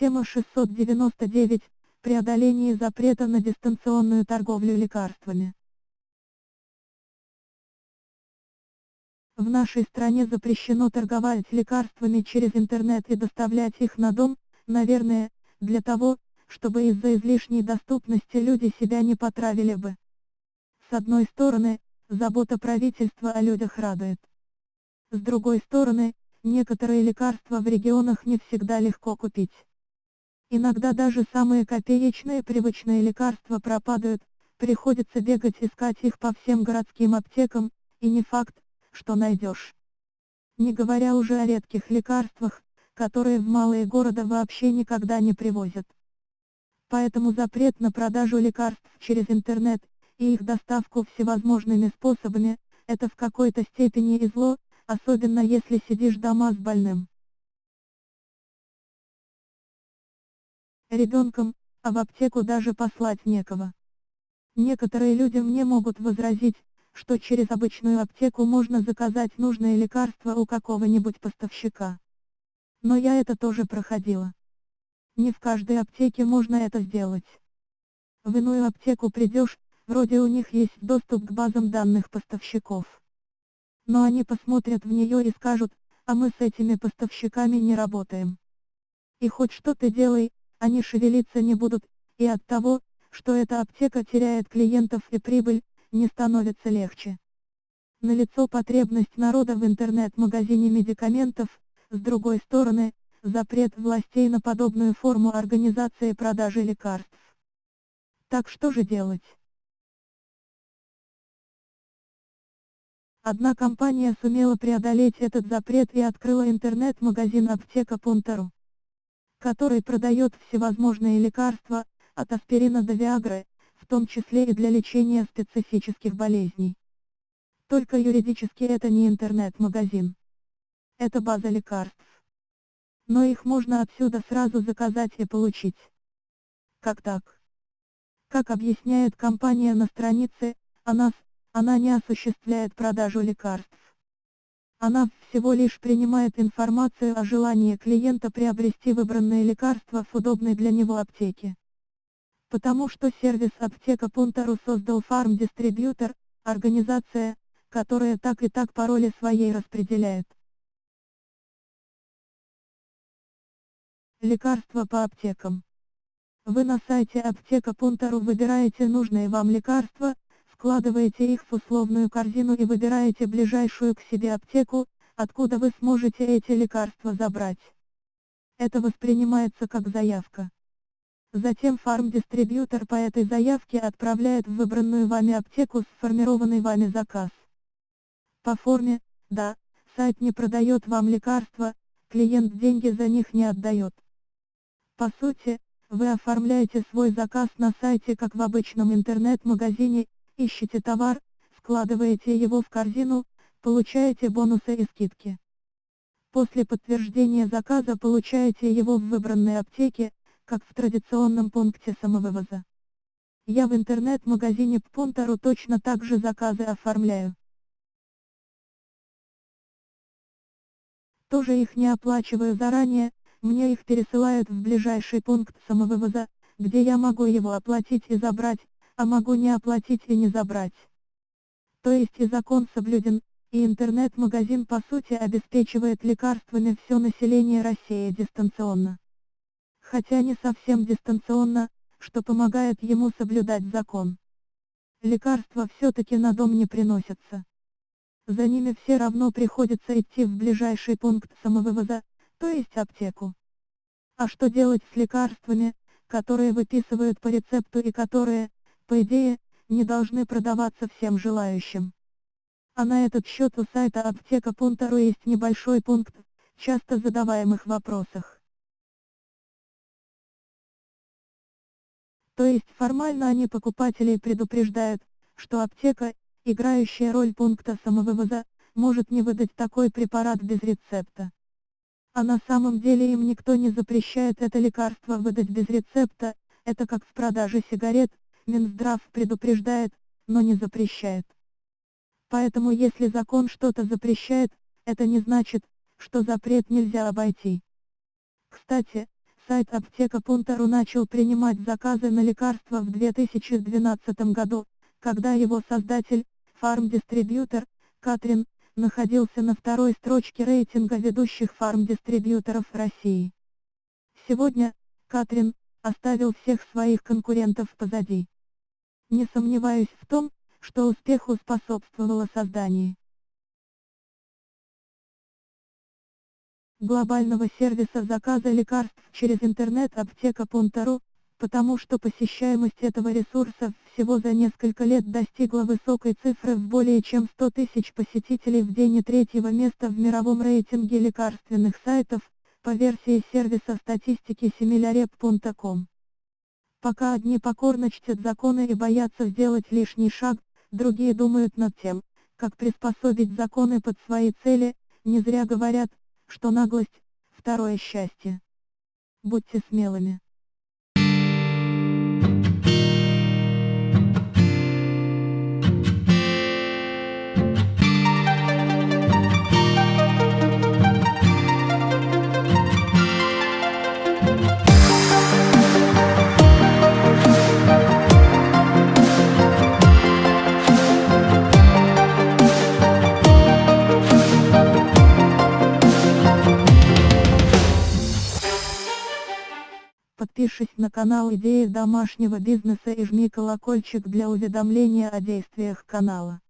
Тема 699. Преодоление запрета на дистанционную торговлю лекарствами. В нашей стране запрещено торговать лекарствами через интернет и доставлять их на дом, наверное, для того, чтобы из-за излишней доступности люди себя не потравили бы. С одной стороны, забота правительства о людях радует. С другой стороны, некоторые лекарства в регионах не всегда легко купить. Иногда даже самые копеечные привычные лекарства пропадают, приходится бегать искать их по всем городским аптекам, и не факт, что найдешь. Не говоря уже о редких лекарствах, которые в малые города вообще никогда не привозят. Поэтому запрет на продажу лекарств через интернет, и их доставку всевозможными способами, это в какой-то степени и зло, особенно если сидишь дома с больным. Ребенком, а в аптеку даже послать некого. Некоторые люди мне могут возразить, что через обычную аптеку можно заказать нужное лекарство у какого-нибудь поставщика. Но я это тоже проходила. Не в каждой аптеке можно это сделать. В иную аптеку придешь, вроде у них есть доступ к базам данных поставщиков. Но они посмотрят в нее и скажут, а мы с этими поставщиками не работаем. И хоть что ты делай, они шевелиться не будут, и от того, что эта аптека теряет клиентов и прибыль, не становится легче. Налицо потребность народа в интернет-магазине медикаментов, с другой стороны, запрет властей на подобную форму организации продажи лекарств. Так что же делать? Одна компания сумела преодолеть этот запрет и открыла интернет-магазин аптека Пунтару, который продает всевозможные лекарства, от аспирина до Виагры, в том числе и для лечения специфических болезней. Только юридически это не интернет-магазин. Это база лекарств. Но их можно отсюда сразу заказать и получить. Как так? Как объясняет компания на странице, она, она не осуществляет продажу лекарств. Она всего лишь принимает информацию о желании клиента приобрести выбранное лекарство в удобной для него аптеке потому что сервис аптека Пунтару создал фарм-дистрибьютор, организация, которая так и так пароли своей распределяет. Лекарства по аптекам. Вы на сайте аптека Пунтару выбираете нужные вам лекарства, вкладываете их в условную корзину и выбираете ближайшую к себе аптеку, откуда вы сможете эти лекарства забрать. Это воспринимается как заявка. Затем фарм-дистрибьютор по этой заявке отправляет в выбранную вами аптеку сформированный вами заказ. По форме, да, сайт не продает вам лекарства, клиент деньги за них не отдает. По сути, вы оформляете свой заказ на сайте как в обычном интернет-магазине, ищете товар, складываете его в корзину, получаете бонусы и скидки. После подтверждения заказа получаете его в выбранной аптеке, как в традиционном пункте самовывоза. Я в интернет-магазине Пунтару точно так же заказы оформляю. Тоже их не оплачиваю заранее, мне их пересылают в ближайший пункт самовывоза, где я могу его оплатить и забрать, а могу не оплатить и не забрать. То есть и закон соблюден, и интернет-магазин по сути обеспечивает лекарствами все население России дистанционно хотя не совсем дистанционно, что помогает ему соблюдать закон. Лекарства все-таки на дом не приносятся. За ними все равно приходится идти в ближайший пункт самовывоза, то есть аптеку. А что делать с лекарствами, которые выписывают по рецепту и которые, по идее, не должны продаваться всем желающим? А на этот счет у сайта аптека Пунтару есть небольшой пункт, часто задаваемых вопросах. То есть формально они покупателей предупреждают, что аптека, играющая роль пункта самовывоза, может не выдать такой препарат без рецепта. А на самом деле им никто не запрещает это лекарство выдать без рецепта, это как в продаже сигарет, Минздрав предупреждает, но не запрещает. Поэтому если закон что-то запрещает, это не значит, что запрет нельзя обойти. Кстати, Сайт аптека.ру начал принимать заказы на лекарства в 2012 году, когда его создатель, фармдистрибьютор, Катрин, находился на второй строчке рейтинга ведущих фармдистрибьюторов России. Сегодня, Катрин, оставил всех своих конкурентов позади. Не сомневаюсь в том, что успеху способствовало создание глобального сервиса заказа лекарств через интернет аптека.ру, потому что посещаемость этого ресурса всего за несколько лет достигла высокой цифры в более чем 100 тысяч посетителей в день и третьего места в мировом рейтинге лекарственных сайтов, по версии сервиса статистики similarep.com. Пока одни покорно чтят законы и боятся сделать лишний шаг, другие думают над тем, как приспособить законы под свои цели, не зря говорят, что наглость – второе счастье. Будьте смелыми. Подпишись на канал Идеи домашнего бизнеса и жми колокольчик для уведомления о действиях канала.